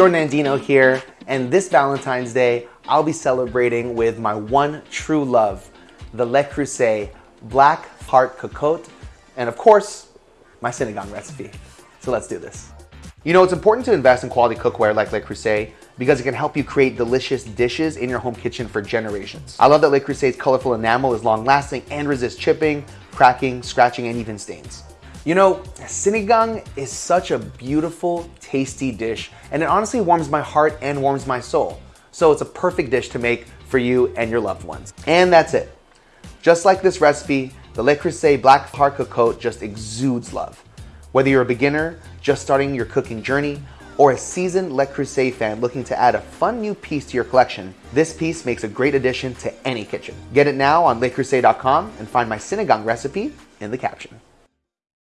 Jordan Andino here, and this Valentine's Day, I'll be celebrating with my one true love, the Le Creuset Black Heart Cocotte, and of course, my sinigang recipe. So let's do this. You know, it's important to invest in quality cookware like Le Creuset because it can help you create delicious dishes in your home kitchen for generations. I love that Le Creuset's colorful enamel is long lasting and resists chipping, cracking, scratching, and even stains. You know, sinigang is such a beautiful, tasty dish, and it honestly warms my heart and warms my soul. So it's a perfect dish to make for you and your loved ones. And that's it. Just like this recipe, the Le Creuset Black Heart Cocotte just exudes love. Whether you're a beginner, just starting your cooking journey, or a seasoned Le Creuset fan looking to add a fun new piece to your collection, this piece makes a great addition to any kitchen. Get it now on lecreuset.com and find my sinigang recipe in the caption.